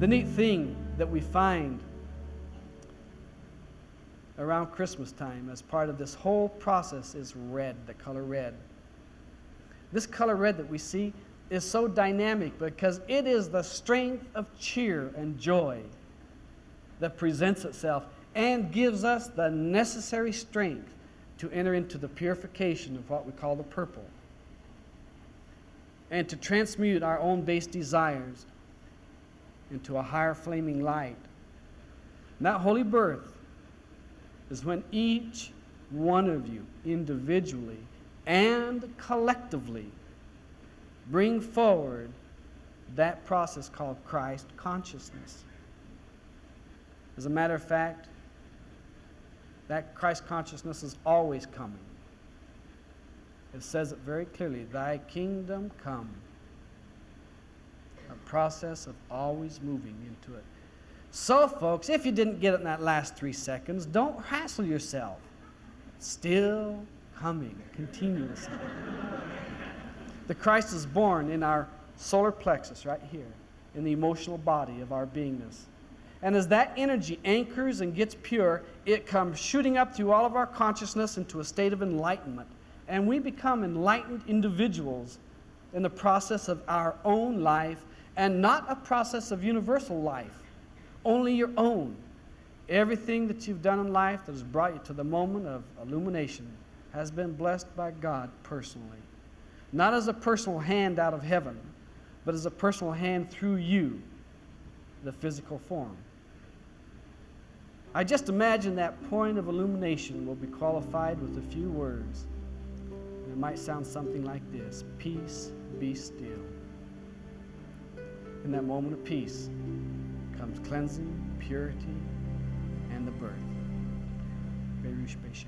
The neat thing that we find around Christmas time as part of this whole process is red, the color red. This color red that we see is so dynamic because it is the strength of cheer and joy that presents itself and gives us the necessary strength to enter into the purification of what we call the purple and to transmute our own base desires into a higher flaming light. And that holy birth is when each one of you individually and collectively bring forward that process called Christ consciousness. As a matter of fact, that Christ consciousness is always coming. It says it very clearly Thy kingdom come. Process of always moving into it. So, folks, if you didn't get it in that last three seconds, don't hassle yourself. Still coming continuously. the Christ is born in our solar plexus right here, in the emotional body of our beingness. And as that energy anchors and gets pure, it comes shooting up through all of our consciousness into a state of enlightenment. And we become enlightened individuals in the process of our own life and not a process of universal life, only your own. Everything that you've done in life that has brought you to the moment of illumination has been blessed by God personally. Not as a personal hand out of heaven, but as a personal hand through you, the physical form. I just imagine that point of illumination will be qualified with a few words. And it might sound something like this Peace, be still. In that moment of peace comes cleansing, purity, and the birth. Berush Beshan.